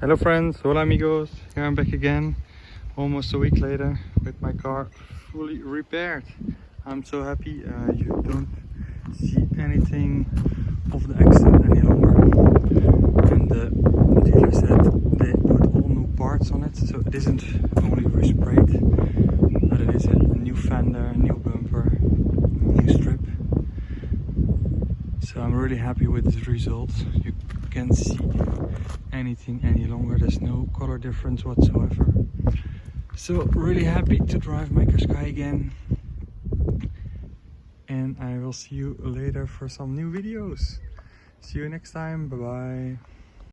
Hello friends, hola amigos. Here I'm back again, almost a week later, with my car fully repaired. I'm so happy uh, you don't see anything of the accident any longer. And the dealer said they put all new parts on it, so it isn't only resprayed, but it is a new fender, a new bumper, new strip. So I'm really happy with this result. You can't see anything any longer. There's no color difference whatsoever. So really happy to drive my Qashqai again. And I will see you later for some new videos. See you next time. Bye bye.